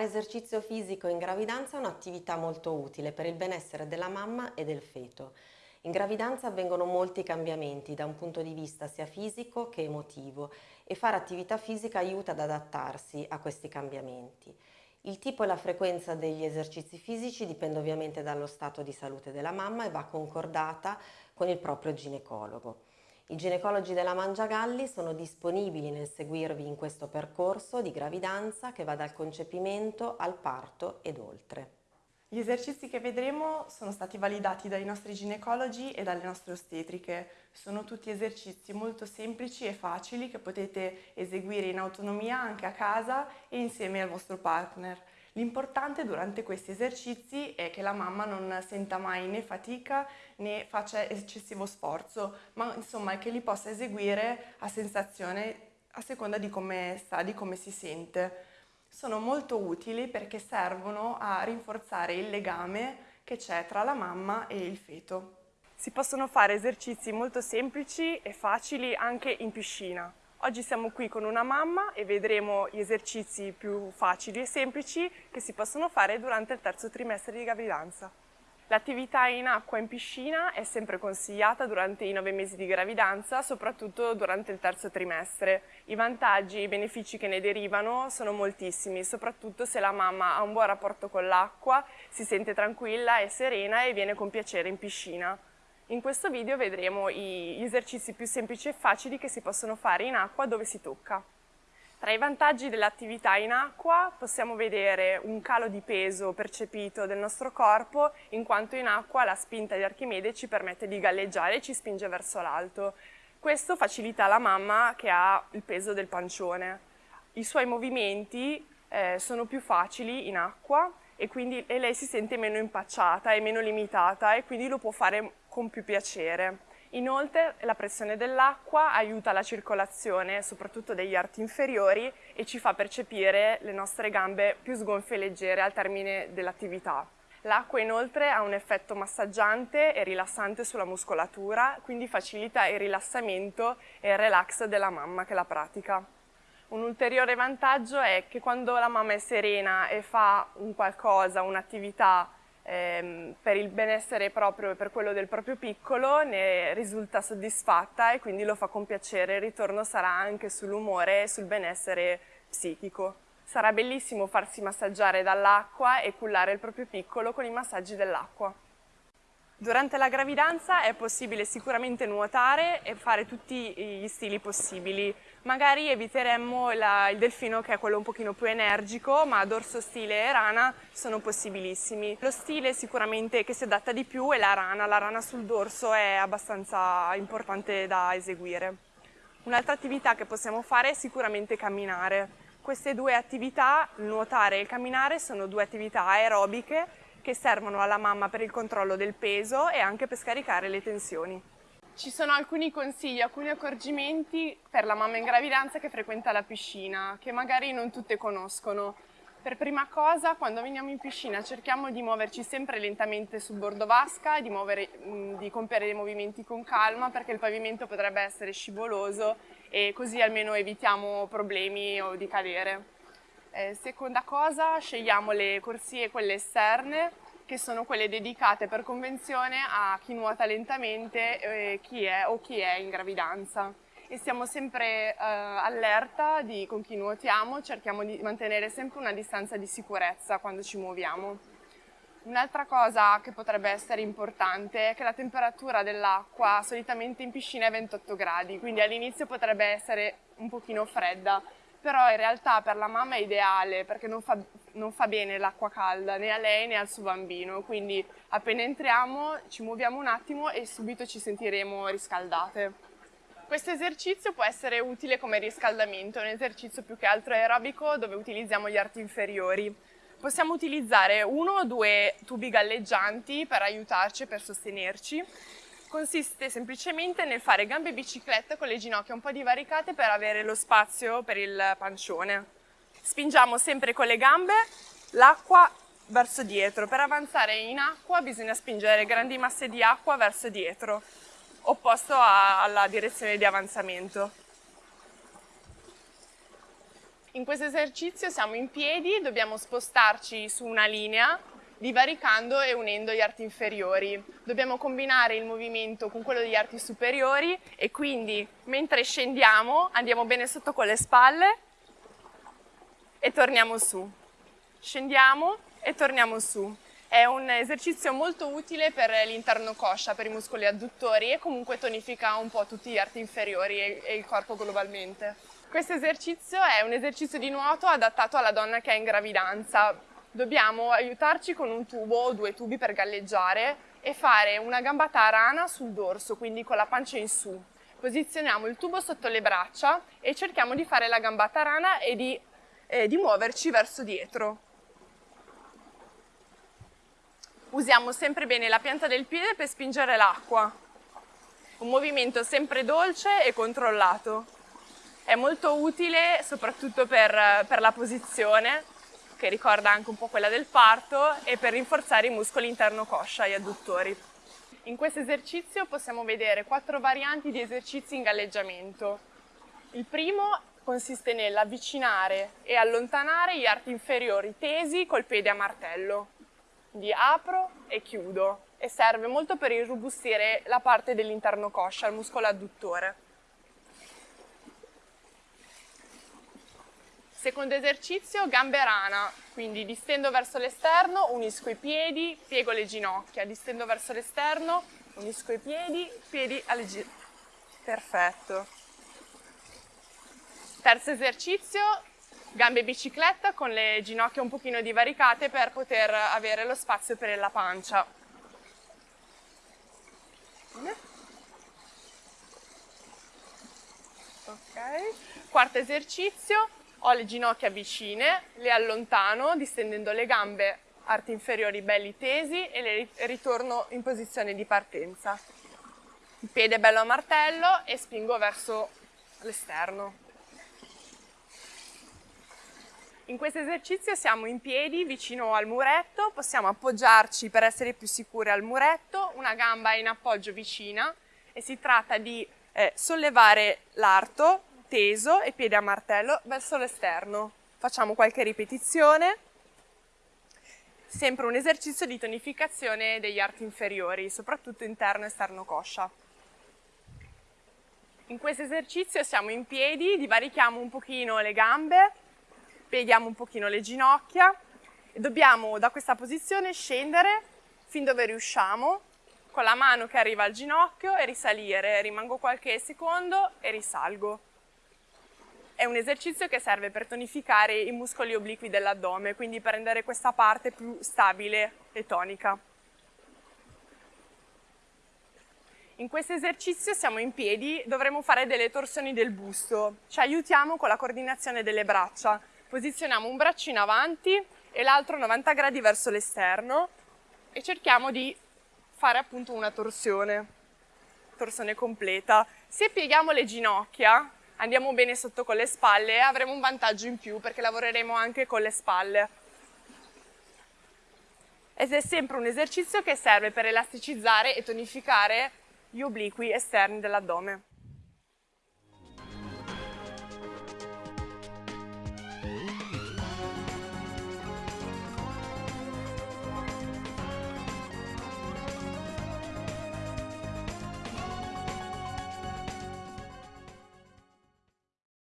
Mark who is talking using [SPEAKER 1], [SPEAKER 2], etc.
[SPEAKER 1] Fare esercizio fisico in gravidanza è un'attività molto utile per il benessere della mamma e del feto. In gravidanza avvengono molti cambiamenti da un punto di vista sia fisico che emotivo e fare attività fisica aiuta ad adattarsi a questi cambiamenti. Il tipo e la frequenza degli esercizi fisici dipende ovviamente dallo stato di salute della mamma e va concordata con il proprio ginecologo. I ginecologi della Mangiagalli sono disponibili nel seguirvi in questo percorso di gravidanza che va dal concepimento al parto ed oltre.
[SPEAKER 2] Gli esercizi che vedremo sono stati validati dai nostri ginecologi e dalle nostre ostetriche. Sono tutti esercizi molto semplici e facili che potete eseguire in autonomia anche a casa e insieme al vostro partner. L'importante durante questi esercizi è che la mamma non senta mai né fatica né faccia eccessivo sforzo, ma insomma che li possa eseguire a sensazione a seconda di come sta, di come si sente. Sono molto utili perché servono a rinforzare il legame che c'è tra la mamma e il feto. Si possono fare esercizi molto semplici e facili anche in piscina. Oggi siamo qui con una mamma e vedremo gli esercizi più facili e semplici che si possono fare durante il terzo trimestre di gravidanza. L'attività in acqua in piscina è sempre consigliata durante i nove mesi di gravidanza, soprattutto durante il terzo trimestre. I vantaggi e i benefici che ne derivano sono moltissimi, soprattutto se la mamma ha un buon rapporto con l'acqua, si sente tranquilla e serena e viene con piacere in piscina. In questo video vedremo gli esercizi più semplici e facili che si possono fare in acqua dove si tocca. Tra i vantaggi dell'attività in acqua possiamo vedere un calo di peso percepito del nostro corpo in quanto in acqua la spinta di Archimede ci permette di galleggiare e ci spinge verso l'alto. Questo facilita la mamma che ha il peso del pancione. I suoi movimenti eh, sono più facili in acqua e quindi e lei si sente meno impacciata e meno limitata e quindi lo può fare con più piacere. Inoltre la pressione dell'acqua aiuta la circolazione, soprattutto degli arti inferiori, e ci fa percepire le nostre gambe più sgonfie e leggere al termine dell'attività. L'acqua inoltre ha un effetto massaggiante e rilassante sulla muscolatura, quindi facilita il rilassamento e il relax della mamma che la pratica. Un ulteriore vantaggio è che quando la mamma è serena e fa un qualcosa, un'attività ehm, per il benessere proprio e per quello del proprio piccolo, ne risulta soddisfatta e quindi lo fa con piacere. Il ritorno sarà anche sull'umore e sul benessere psichico. Sarà bellissimo farsi massaggiare dall'acqua e cullare il proprio piccolo con i massaggi dell'acqua. Durante la gravidanza è possibile sicuramente nuotare e fare tutti gli stili possibili. Magari eviteremmo la, il delfino che è quello un pochino più energico, ma dorso stile e rana sono possibilissimi. Lo stile sicuramente che si adatta di più è la rana, la rana sul dorso è abbastanza importante da eseguire. Un'altra attività che possiamo fare è sicuramente camminare. Queste due attività, nuotare e camminare, sono due attività aerobiche che servono alla mamma per il controllo del peso e anche per scaricare le tensioni. Ci sono alcuni consigli, alcuni accorgimenti per la mamma in gravidanza che frequenta la piscina, che magari non tutte conoscono. Per prima cosa, quando veniamo in piscina cerchiamo di muoverci sempre lentamente sul bordo vasca, di, muovere, di compiere dei movimenti con calma perché il pavimento potrebbe essere scivoloso e così almeno evitiamo problemi o di cadere. Eh, seconda cosa, scegliamo le corsie, quelle esterne, che sono quelle dedicate per convenzione a chi nuota lentamente eh, chi è, o chi è in gravidanza. E stiamo sempre eh, allerta di, con chi nuotiamo, cerchiamo di mantenere sempre una distanza di sicurezza quando ci muoviamo. Un'altra cosa che potrebbe essere importante è che la temperatura dell'acqua solitamente in piscina è 28 gradi, quindi all'inizio potrebbe essere un pochino fredda, però in realtà per la mamma è ideale perché non fa, non fa bene l'acqua calda né a lei né al suo bambino, quindi appena entriamo ci muoviamo un attimo e subito ci sentiremo riscaldate. Questo esercizio può essere utile come riscaldamento, un esercizio più che altro aerobico dove utilizziamo gli arti inferiori. Possiamo utilizzare uno o due tubi galleggianti per aiutarci per sostenerci consiste semplicemente nel fare gambe bicicletta con le ginocchia un po' divaricate per avere lo spazio per il pancione. Spingiamo sempre con le gambe l'acqua verso dietro. Per avanzare in acqua bisogna spingere grandi masse di acqua verso dietro, opposto alla direzione di avanzamento. In questo esercizio siamo in piedi, dobbiamo spostarci su una linea divaricando e unendo gli arti inferiori. Dobbiamo combinare il movimento con quello degli arti superiori e quindi mentre scendiamo andiamo bene sotto con le spalle e torniamo su. Scendiamo e torniamo su. È un esercizio molto utile per l'interno coscia, per i muscoli adduttori e comunque tonifica un po' tutti gli arti inferiori e il corpo globalmente. Questo esercizio è un esercizio di nuoto adattato alla donna che è in gravidanza. Dobbiamo aiutarci con un tubo o due tubi per galleggiare e fare una gambata a rana sul dorso, quindi con la pancia in su. Posizioniamo il tubo sotto le braccia e cerchiamo di fare la gambata a rana e di, eh, di muoverci verso dietro. Usiamo sempre bene la pianta del piede per spingere l'acqua. Un movimento sempre dolce e controllato. È molto utile soprattutto per, per la posizione, che ricorda anche un po' quella del parto, e per rinforzare i muscoli interno coscia e adduttori. In questo esercizio possiamo vedere quattro varianti di esercizi in galleggiamento. Il primo consiste nell'avvicinare e allontanare gli arti inferiori tesi col piede a martello. Quindi apro e chiudo e serve molto per irrobustire la parte dell'interno coscia, il muscolo adduttore. Secondo esercizio, gambe rana, quindi distendo verso l'esterno, unisco i piedi, piego le ginocchia, distendo verso l'esterno, unisco i piedi, piedi alle ginocchia. Perfetto. Terzo esercizio, gambe bicicletta con le ginocchia un pochino divaricate per poter avere lo spazio per la pancia. Ok. Quarto esercizio, ho le ginocchia vicine, le allontano distendendo le gambe, arti inferiori belli tesi e le ritorno in posizione di partenza. Il piede bello a martello e spingo verso l'esterno. In questo esercizio siamo in piedi vicino al muretto, possiamo appoggiarci per essere più sicuri al muretto, una gamba è in appoggio vicina e si tratta di eh, sollevare l'arto teso e piede a martello verso l'esterno. Facciamo qualche ripetizione. Sempre un esercizio di tonificazione degli arti inferiori, soprattutto interno e esterno coscia. In questo esercizio siamo in piedi, divarichiamo un pochino le gambe, pieghiamo un pochino le ginocchia e dobbiamo da questa posizione scendere fin dove riusciamo con la mano che arriva al ginocchio e risalire. Rimango qualche secondo e risalgo. È un esercizio che serve per tonificare i muscoli obliqui dell'addome, quindi per rendere questa parte più stabile e tonica. In questo esercizio siamo in piedi, dovremo fare delle torsioni del busto. Ci aiutiamo con la coordinazione delle braccia. Posizioniamo un braccio in avanti e l'altro 90 gradi verso l'esterno e cerchiamo di fare appunto una torsione, torsione completa. Se pieghiamo le ginocchia, andiamo bene sotto con le spalle avremo un vantaggio in più perché lavoreremo anche con le spalle. Ed è sempre un esercizio che serve per elasticizzare e tonificare gli obliqui esterni dell'addome.